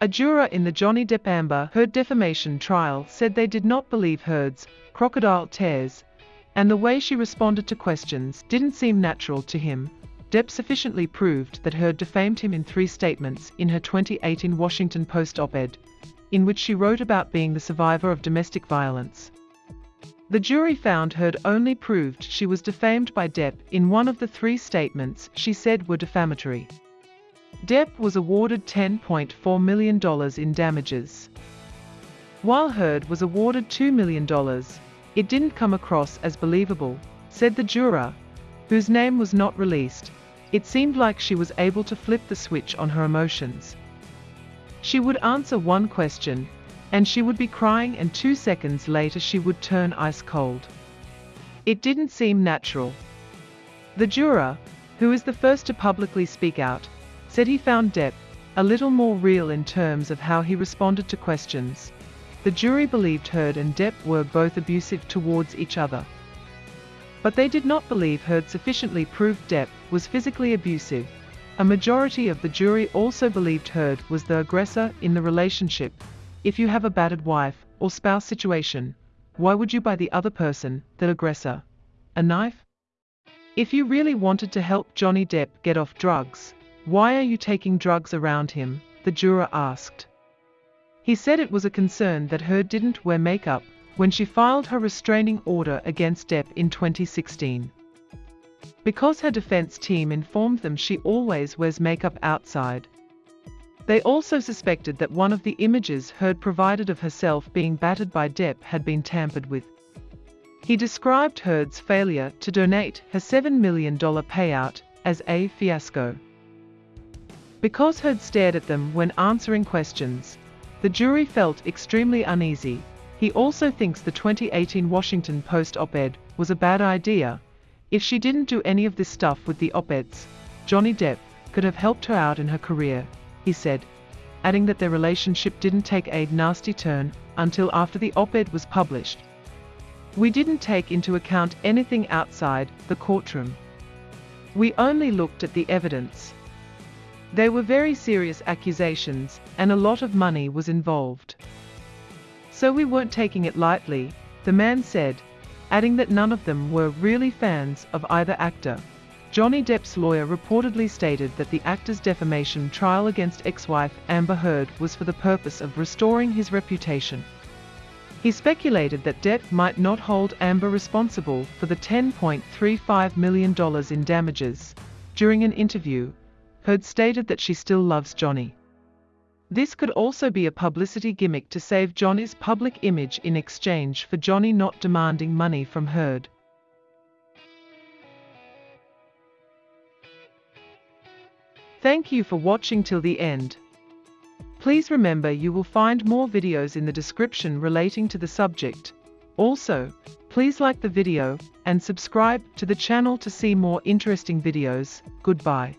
A juror in the Johnny Depp Amber Heard defamation trial said they did not believe Heard's crocodile tears, and the way she responded to questions didn't seem natural to him. Depp sufficiently proved that Heard defamed him in three statements in her 2018 Washington Post op-ed, in which she wrote about being the survivor of domestic violence. The jury found Heard only proved she was defamed by Depp in one of the three statements she said were defamatory. Depp was awarded $10.4 million in damages. While Heard was awarded $2 million, it didn't come across as believable, said the juror, whose name was not released. It seemed like she was able to flip the switch on her emotions. She would answer one question, and she would be crying and two seconds later she would turn ice cold. It didn't seem natural. The juror, who is the first to publicly speak out, said he found Depp a little more real in terms of how he responded to questions. The jury believed Heard and Depp were both abusive towards each other. But they did not believe Heard sufficiently proved Depp was physically abusive. A majority of the jury also believed Heard was the aggressor in the relationship. If you have a battered wife or spouse situation, why would you buy the other person, the aggressor, a knife? If you really wanted to help Johnny Depp get off drugs, why are you taking drugs around him? the juror asked. He said it was a concern that Heard didn't wear makeup when she filed her restraining order against Depp in 2016. Because her defense team informed them she always wears makeup outside. They also suspected that one of the images Heard provided of herself being battered by Depp had been tampered with. He described Heard's failure to donate her $7 million payout as a fiasco. Because Heard stared at them when answering questions, the jury felt extremely uneasy. He also thinks the 2018 Washington Post op-ed was a bad idea. If she didn't do any of this stuff with the op-eds, Johnny Depp could have helped her out in her career, he said, adding that their relationship didn't take a nasty turn until after the op-ed was published. We didn't take into account anything outside the courtroom. We only looked at the evidence. They were very serious accusations, and a lot of money was involved. So we weren't taking it lightly, the man said, adding that none of them were really fans of either actor. Johnny Depp's lawyer reportedly stated that the actor's defamation trial against ex-wife Amber Heard was for the purpose of restoring his reputation. He speculated that Depp might not hold Amber responsible for the $10.35 million in damages. During an interview, Heard stated that she still loves Johnny. This could also be a publicity gimmick to save Johnny's public image in exchange for Johnny not demanding money from Heard. Thank you for watching till the end. Please remember you will find more videos in the description relating to the subject. Also, please like the video and subscribe to the channel to see more interesting videos. Goodbye.